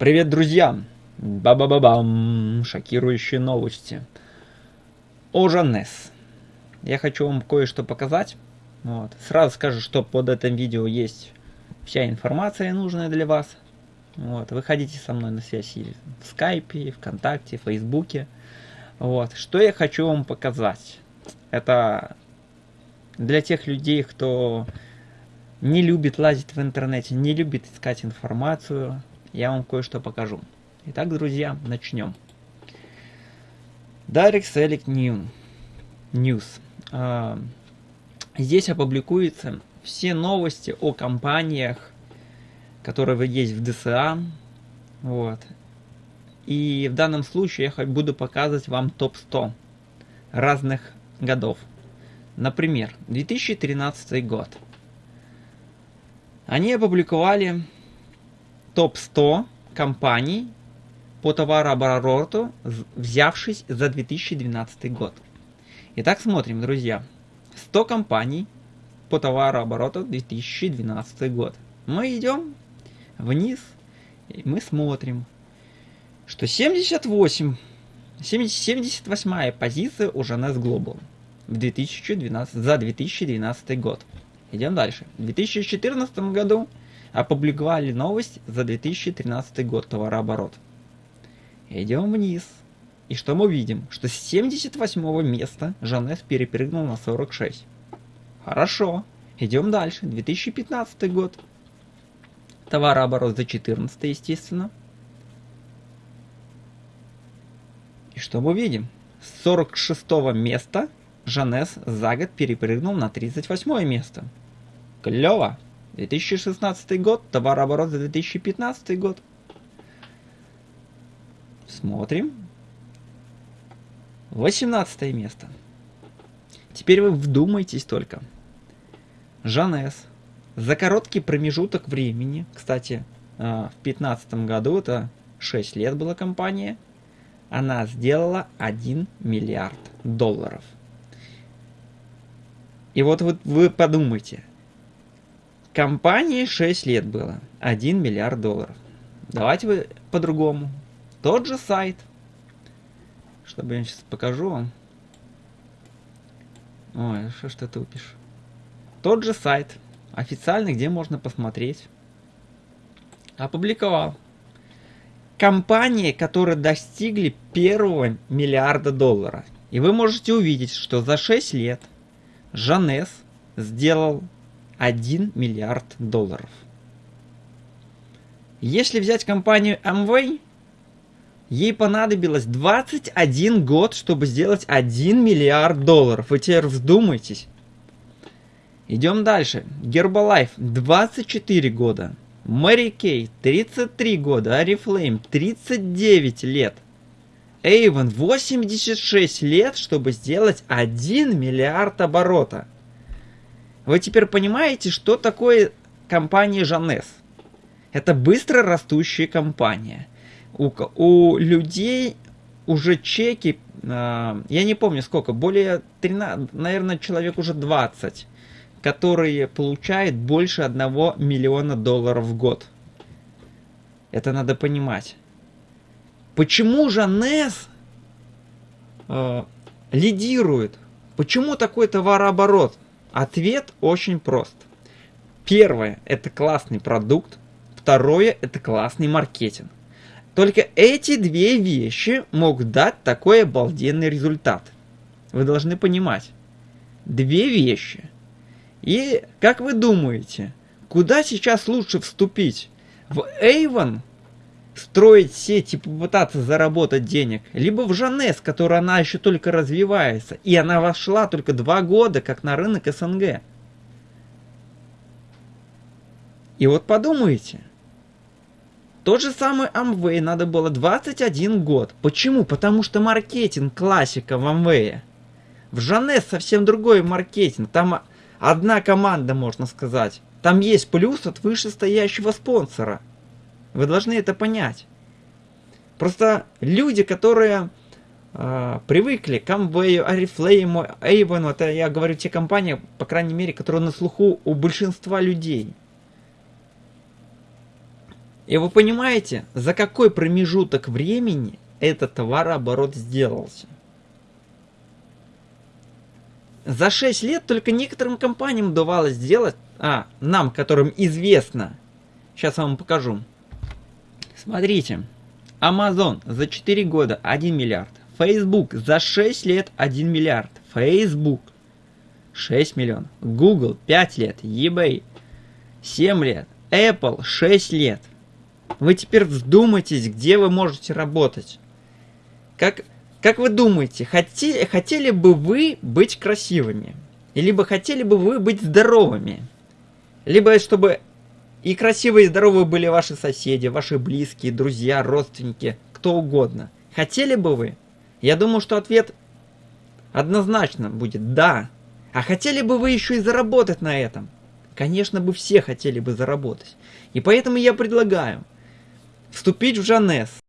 Привет, друзья! Ба-ба-ба-бам! Шокирующие новости. О Жанес. Я хочу вам кое-что показать. Вот. Сразу скажу, что под этим видео есть вся информация нужная для вас. Вот. Выходите со мной на связь в скайпе, вконтакте, в фейсбуке. Вот. Что я хочу вам показать. Это для тех людей, кто не любит лазить в интернете, не любит искать информацию, я вам кое-что покажу. Итак, друзья, начнем. Direct Select New. News. Здесь опубликуются все новости о компаниях, которые есть в ДСА. Вот. И в данном случае я буду показывать вам топ-100 разных годов. Например, 2013 год. Они опубликовали топ-100 компаний по товарообороту, взявшись за 2012 год. Итак, смотрим, друзья. 100 компаний по товарообороту 2012 год. Мы идем вниз, и мы смотрим, что 78, 78 позиция у Жанес Global в 2012, за 2012 год. Идем дальше. В 2014 году опубликовали новость за 2013 год товарооборот. Идем вниз. И что мы видим? Что с 78 места Жанес перепрыгнул на 46. Хорошо. Идем дальше. 2015 год. Товарооборот за 14, естественно. И что мы видим? С 46 места Жанес за год перепрыгнул на 38 место. Клево. 2016 год, товарооборот за 2015 год. Смотрим. 18 место. Теперь вы вдумайтесь только. Жанес за короткий промежуток времени, кстати, а, в 2015 году, это 6 лет была компания, она сделала 1 миллиард долларов. И вот, вот вы подумайте, Компании 6 лет было. 1 миллиард долларов. Давайте вы по-другому. Тот же сайт. Чтобы я сейчас покажу вам. Ой, что ж ты тупишь. Тот же сайт. Официальный, где можно посмотреть. Опубликовал. Компании, которые достигли первого миллиарда долларов. И вы можете увидеть, что за 6 лет Жанес сделал 1 миллиард долларов. Если взять компанию Amway, ей понадобилось 21 год, чтобы сделать 1 миллиард долларов. Вы теперь вздумайтесь. Идем дальше. Herbalife 24 года. Mary Kay 33 года. Oriflame 39 лет. Avon 86 лет, чтобы сделать 1 миллиард оборота. Вы теперь понимаете, что такое компания Жанес? Это быстро растущая компания. У, у людей уже чеки, э, я не помню сколько, более 13, наверное, человек уже 20, которые получают больше 1 миллиона долларов в год. Это надо понимать. Почему Жанес э, лидирует? Почему такой товарооборот? Ответ очень прост. Первое – это классный продукт. Второе – это классный маркетинг. Только эти две вещи могут дать такой обалденный результат. Вы должны понимать. Две вещи. И как вы думаете, куда сейчас лучше вступить? В Avon строить сеть и попытаться заработать денег, либо в Жанес, которая она еще только развивается, и она вошла только два года, как на рынок СНГ. И вот подумайте, тот же самый Amway надо было 21 год. Почему? Потому что маркетинг классика в Amway. В Жанес совсем другой маркетинг. Там одна команда, можно сказать. Там есть плюс от вышестоящего спонсора – вы должны это понять. Просто люди, которые э, привыкли к Amway, Oriflame, Avon, это я говорю те компании, по крайней мере, которые на слуху у большинства людей. И вы понимаете, за какой промежуток времени этот товарооборот сделался? За 6 лет только некоторым компаниям удавалось сделать, а, нам, которым известно, сейчас вам покажу. Смотрите, Amazon за 4 года 1 миллиард, Facebook за 6 лет 1 миллиард, Facebook 6 миллионов, Google 5 лет, eBay 7 лет, Apple 6 лет. Вы теперь вдумайтесь, где вы можете работать. Как, как вы думаете, хотели, хотели бы вы быть красивыми? Либо хотели бы вы быть здоровыми? Либо чтобы и красивые и здоровые были ваши соседи, ваши близкие, друзья, родственники, кто угодно. Хотели бы вы? Я думаю, что ответ однозначно будет «да». А хотели бы вы еще и заработать на этом? Конечно бы все хотели бы заработать. И поэтому я предлагаю вступить в Жанес,